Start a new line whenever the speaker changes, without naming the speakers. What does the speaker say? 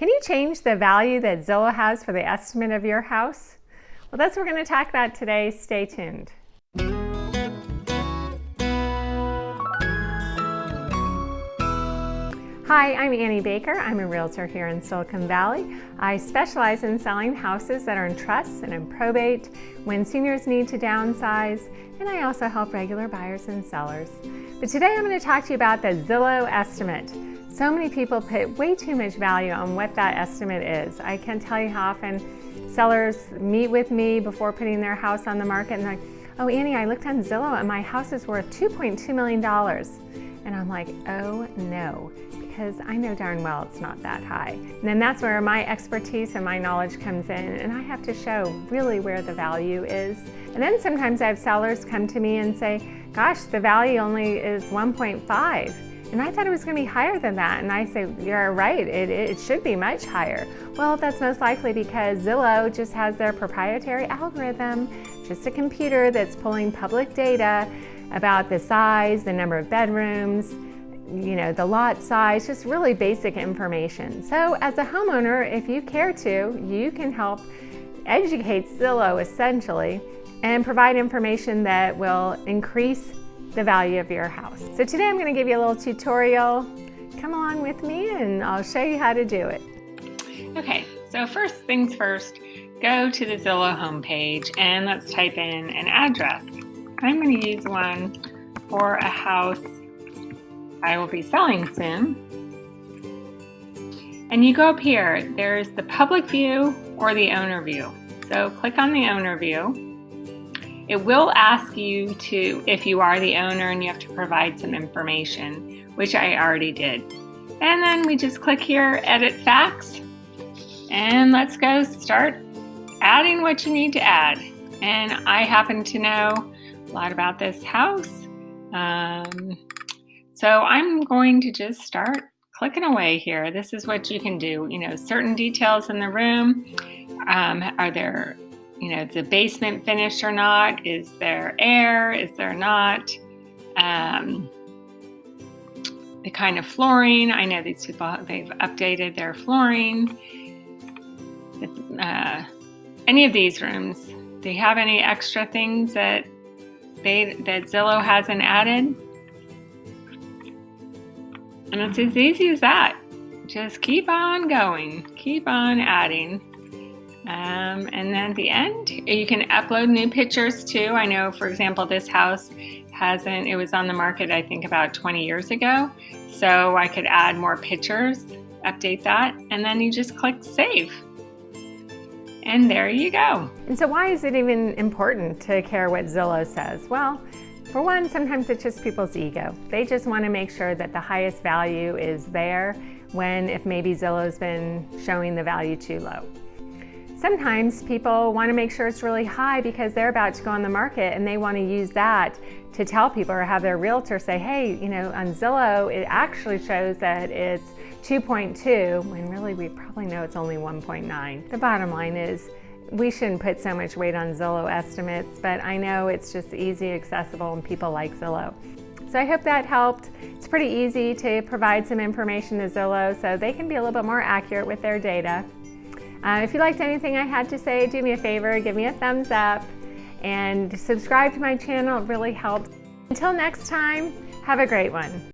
Can you change the value that Zillow has for the estimate of your house? Well, that's what we're going to talk about today. Stay tuned. Hi, I'm Annie Baker. I'm a realtor here in Silicon Valley. I specialize in selling houses that are in trust and in probate when seniors need to downsize, and I also help regular buyers and sellers. But today I'm going to talk to you about the Zillow estimate. So many people put way too much value on what that estimate is. I can't tell you how often sellers meet with me before putting their house on the market and they're like, oh Annie, I looked on Zillow and my house is worth $2.2 million. And I'm like, oh no, because I know darn well it's not that high. And then that's where my expertise and my knowledge comes in and I have to show really where the value is. And then sometimes I have sellers come to me and say, gosh, the value only is 1.5. And I thought it was going to be higher than that. And I say, you're right, it, it should be much higher. Well, that's most likely because Zillow just has their proprietary algorithm, just a computer that's pulling public data about the size, the number of bedrooms, you know, the lot size, just really basic information. So as a homeowner, if you care to, you can help educate Zillow essentially and provide information that will increase the value of your house. So today I'm going to give you a little tutorial. Come along with me and I'll show you how to do it.
Okay, so first things first, go to the Zillow homepage and let's type in an address. I'm going to use one for a house I will be selling soon. And you go up here, there's the public view or the owner view. So click on the owner view it will ask you to, if you are the owner and you have to provide some information, which I already did. And then we just click here, edit facts, and let's go start adding what you need to add. And I happen to know a lot about this house. Um, so I'm going to just start clicking away here. This is what you can do. You know, certain details in the room. Um, are there you know, is the basement finished or not? Is there air? Is there not? Um, the kind of flooring. I know these people, they've updated their flooring. Uh, any of these rooms, do you have any extra things that they that Zillow hasn't added? And it's as easy as that. Just keep on going, keep on adding. Um, and then at the end, you can upload new pictures too. I know, for example, this house hasn't, it was on the market, I think about 20 years ago. So I could add more pictures, update that, and then you just click save. And there you go.
And so why is it even important to care what Zillow says? Well, for one, sometimes it's just people's ego. They just want to make sure that the highest value is there when if maybe Zillow's been showing the value too low. Sometimes people want to make sure it's really high because they're about to go on the market and they want to use that to tell people or have their realtor say, hey, you know, on Zillow, it actually shows that it's 2.2 when really we probably know it's only 1.9. The bottom line is we shouldn't put so much weight on Zillow estimates, but I know it's just easy, accessible, and people like Zillow. So I hope that helped. It's pretty easy to provide some information to Zillow so they can be a little bit more accurate with their data. Uh, if you liked anything I had to say, do me a favor, give me a thumbs up and subscribe to my channel. It really helps. Until next time, have a great one.